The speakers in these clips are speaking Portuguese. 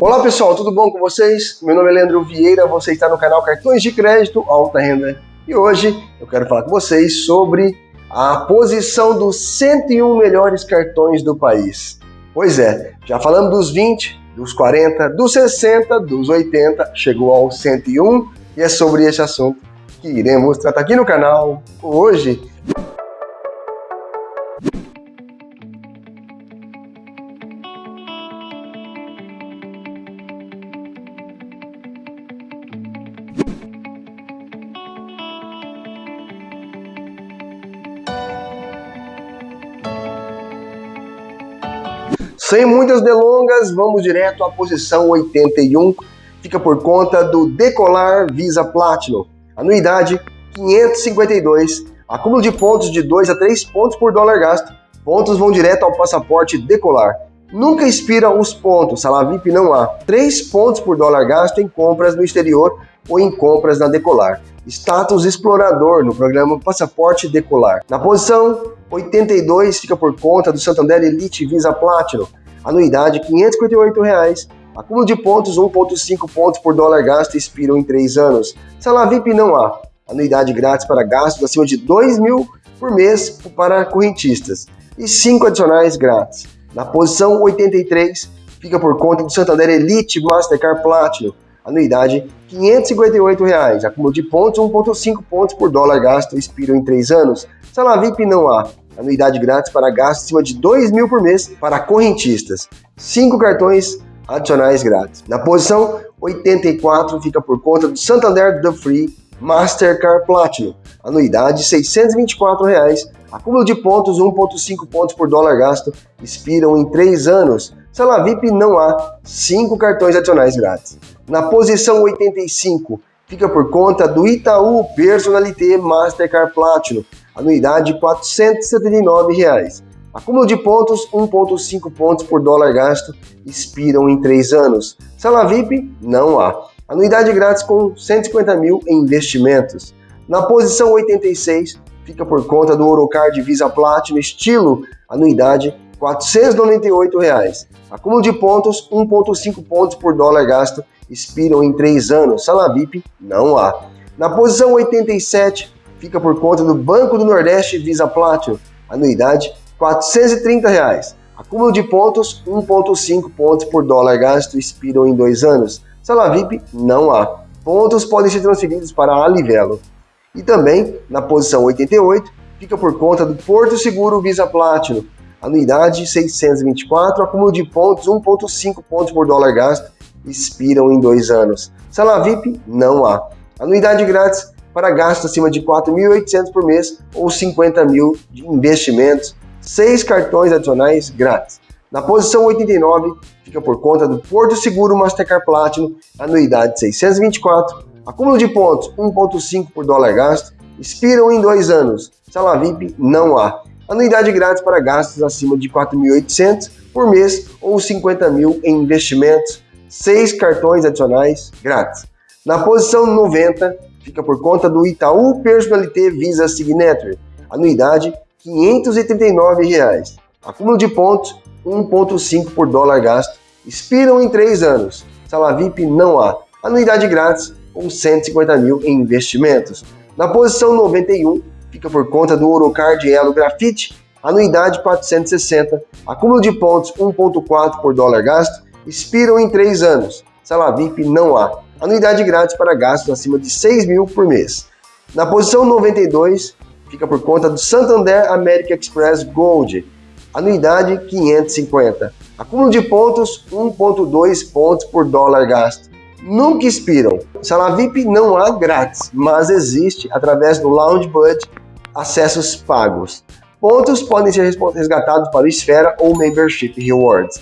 Olá pessoal, tudo bom com vocês? Meu nome é Leandro Vieira, você está no canal Cartões de Crédito Alta Renda e hoje eu quero falar com vocês sobre a posição dos 101 melhores cartões do país. Pois é, já falamos dos 20, dos 40, dos 60, dos 80, chegou ao 101 e é sobre esse assunto que iremos tratar aqui no canal hoje. Sem muitas delongas, vamos direto à posição 81, fica por conta do Decolar Visa Platinum. Anuidade 552, acúmulo de pontos de 2 a 3 pontos por dólar gasto. Pontos vão direto ao passaporte Decolar. Nunca expira os pontos, sala VIP não há. 3 pontos por dólar gasto em compras no exterior ou em compras na Decolar. Status explorador no programa Passaporte Decolar. Na posição 82 fica por conta do Santander Elite Visa Platinum. Anuidade 558 reais. Acúmulo de pontos 1.5 pontos por dólar gasto expiram em 3 anos. Sala VIP não há. Anuidade grátis para gastos acima de 2 mil por mês para correntistas. E 5 adicionais grátis. Na posição 83 fica por conta do Santander Elite Mastercard Platinum anuidade 558 reais. acúmulo de pontos 1,5 pontos por dólar gasto, expiram em 3 anos. Sala VIP não há, anuidade grátis para gastos acima de 2 mil por mês para correntistas, 5 cartões adicionais grátis. Na posição 84 fica por conta do Santander The Free Mastercard Platinum, anuidade 624 reais. acúmulo de pontos 1,5 pontos por dólar gasto, expiram em 3 anos. Sala VIP não há, 5 cartões adicionais grátis. Na posição 85, fica por conta do Itaú Personalité Mastercard Platinum, anuidade 479 reais. Acúmulo de pontos, 1,5 pontos por dólar gasto, expiram em 3 anos. Sala VIP? Não há. Anuidade grátis com 150 mil em investimentos. Na posição 86, fica por conta do Orocard Visa Platinum estilo, anuidade 498 reais. Acúmulo de pontos, 1,5 pontos por dólar gasto, expiram em 3 anos. Sala VIP não há. Na posição 87, fica por conta do Banco do Nordeste Visa Platinum, anuidade 430 reais. Acúmulo de pontos, 1,5 pontos por dólar gasto, expiram em 2 anos. Sala VIP não há. Pontos podem ser transferidos para a Livelo. E também, na posição 88, fica por conta do Porto Seguro Visa Platinum, anuidade 624, acúmulo de pontos 1,5 pontos por dólar gasto, expiram em dois anos. Sala VIP não há. Anuidade grátis para gastos acima de 4.800 por mês ou 50 mil de investimentos, seis cartões adicionais grátis. Na posição 89 fica por conta do Porto Seguro Mastercard Platinum, anuidade 624, acúmulo de pontos 1,5 por dólar gasto, expiram em dois anos. Sala VIP não há anuidade grátis para gastos acima de 4.800 por mês ou 50 mil em investimentos, seis cartões adicionais grátis. Na posição 90, fica por conta do Itaú Personalité Visa Signature, anuidade 539 reais. Acúmulo de pontos 1.5 por dólar gasto, expiram em 3 anos. Sala VIP não há. Anuidade grátis ou 150 mil em investimentos. Na posição 91, fica por conta do Orocard Elo Grafite, anuidade 460, acúmulo de pontos 1.4 por dólar gasto, expiram em 3 anos. Sala VIP não há. Anuidade grátis para gastos acima de 6 mil por mês. Na posição 92, fica por conta do Santander American Express Gold, anuidade 550. Acúmulo de pontos 1.2 pontos por dólar gasto nunca expiram. Sala VIP não há grátis, mas existe através do Lounge Bud acessos pagos. Pontos podem ser resgatados para Esfera ou Membership Rewards.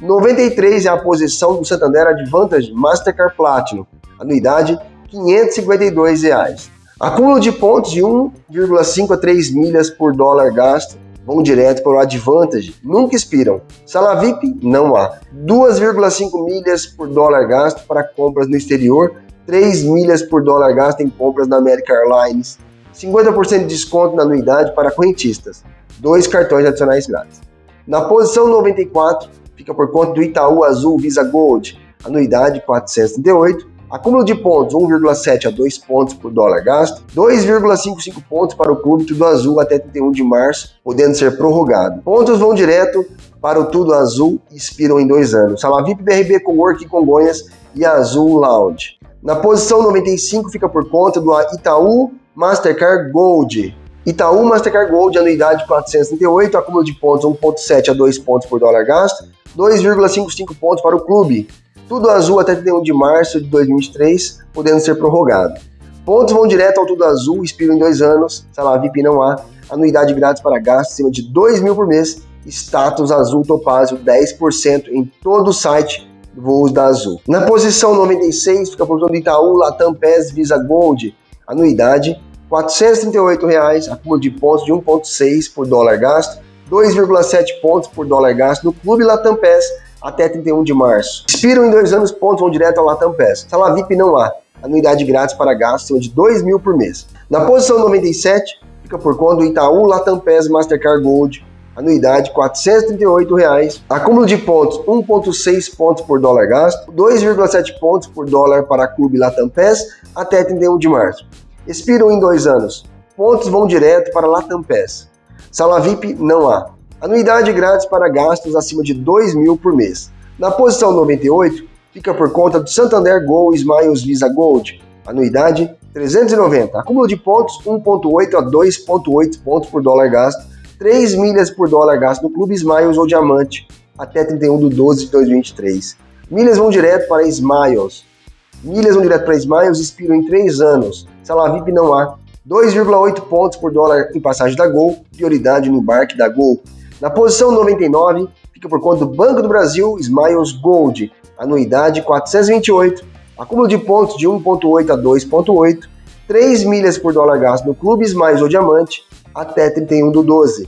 93 é a posição do Santander Advantage Mastercard Platinum, anuidade 552 reais. Acúmulo de pontos de 1,5 a 3 milhas por dólar gasto vão direto para o Advantage, nunca expiram. Sala VIP, não há. 2,5 milhas por dólar gasto para compras no exterior, 3 milhas por dólar gasto em compras na American Airlines, 50% de desconto na anuidade para correntistas, dois cartões adicionais grátis. Na posição 94, fica por conta do Itaú Azul Visa Gold, anuidade 438. Acúmulo de pontos 1,7 a 2 pontos por dólar gasto, 2,55 pontos para o clube Tudo Azul até 31 de março, podendo ser prorrogado. Pontos vão direto para o Tudo Azul e expiram em dois anos. Sala VIP BRB Cowork Congonhas e Azul Lounge. Na posição 95 fica por conta do Itaú Mastercard Gold. Itaú Mastercard Gold, anuidade 438, acúmulo de pontos 1,7 a 2 pontos por dólar gasto, 2,55 pontos para o clube. Tudo Azul até 31 de março de 2023, podendo ser prorrogado. Pontos vão direto ao Tudo Azul, expiram em dois anos, sala VIP não há, anuidade grátis para gasto acima de 2 mil por mês, status Azul Topázio 10% em todo o site voos da Azul. Na posição 96 fica a posição do Itaú Latam PES Visa Gold, anuidade 438 reais, acúmulo de pontos de 1,6 por dólar gasto, 2,7 pontos por dólar gasto no Clube Latam PES até 31 de março. Expiram em dois anos, pontos vão direto ao Latam PES. Sala VIP não há. Anuidade grátis para gasto de 2 mil por mês. Na posição 97, fica por conta do Itaú Latam PES Mastercard Gold. Anuidade 438 reais. acúmulo de pontos 1,6 pontos por dólar gasto, 2,7 pontos por dólar para Clube Latam PES até 31 de março. Expiram em dois anos. Pontos vão direto para Latam PES. Sala VIP não há. Anuidade grátis para gastos acima de 2 mil por mês. Na posição 98, fica por conta do Santander Gol Smiles Visa Gold. Anuidade 390. Acúmulo de pontos 1.8 a 2.8 pontos por dólar gasto. 3 milhas por dólar gasto no Clube Smiles ou Diamante até 31 de 12 de 2023. Milhas vão direto para Smiles. Milhas vão direto para Smiles expiram em 3 anos. Sala VIP não há. 2,8 pontos por dólar em passagem da Gol, prioridade no embarque da Gol. Na posição 99, fica por conta do Banco do Brasil Smiles Gold, anuidade 428, acúmulo de pontos de 1.8 a 2.8, 3 milhas por dólar gasto no Clube Smiles ou Diamante até 31 do 12.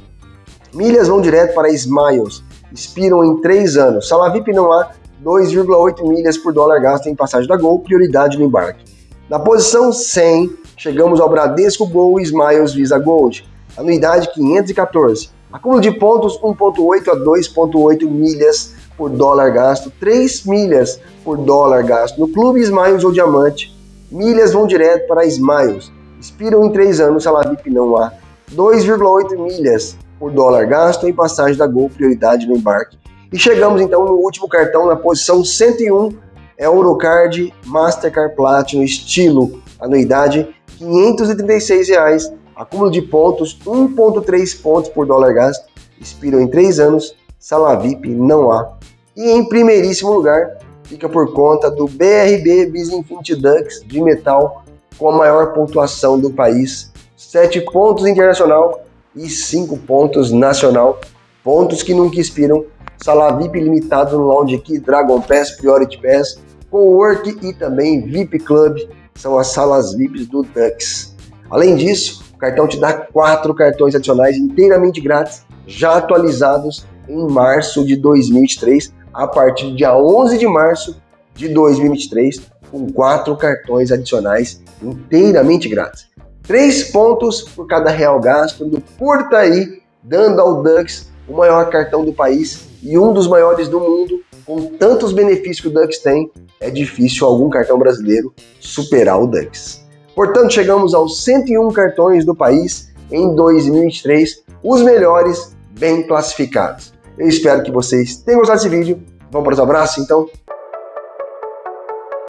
Milhas vão direto para Smiles, expiram em 3 anos. Sala VIP não há 2,8 milhas por dólar gasto em passagem da Gol, prioridade no embarque. Na posição 100, chegamos ao Bradesco Gol Smiles Visa Gold, anuidade 514, Acúmulo de pontos 1.8 a 2.8 milhas por dólar gasto, 3 milhas por dólar gasto no Clube Smiles ou Diamante. Milhas vão direto para Smiles. Expiram em 3 anos, salário VIP não há. 2,8 milhas por dólar gasto em passagem da Gol, prioridade no embarque. E chegamos então no último cartão, na posição 101, Eurocard Mastercard Platinum, estilo, anuidade 536 reais acúmulo de pontos 1,3 pontos por dólar gasto, expiram em 3 anos, sala VIP não há. E em primeiríssimo lugar, fica por conta do BRB Visa Infinity Dux de metal com a maior pontuação do país, 7 pontos internacional e 5 pontos nacional, pontos que nunca expiram, sala VIP limitado no Lounge aqui, Dragon Pass, Priority Pass, Cowork e também VIP Club, são as salas VIPs do Dux. Além disso, o cartão te dá quatro cartões adicionais inteiramente grátis, já atualizados em março de 2023, a partir do dia 11 de março de 2023, com quatro cartões adicionais inteiramente grátis. Três pontos por cada real gasto no Portaí, dando ao Dux o maior cartão do país e um dos maiores do mundo, com tantos benefícios que o Dux tem, é difícil algum cartão brasileiro superar o Dux. Portanto, chegamos aos 101 cartões do país em 2023, os melhores bem classificados. Eu espero que vocês tenham gostado desse vídeo. Vamos para os abraços, então?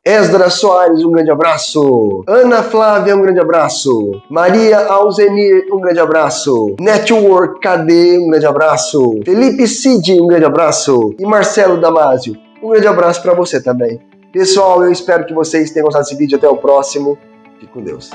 Esdra Soares, um grande abraço. Ana Flávia, um grande abraço. Maria Alzenir, um grande abraço. Network KD, um grande abraço. Felipe Cid, um grande abraço. E Marcelo Damasio, um grande abraço para você também. Pessoal, eu espero que vocês tenham gostado desse vídeo. Até o próximo. Fique com Deus.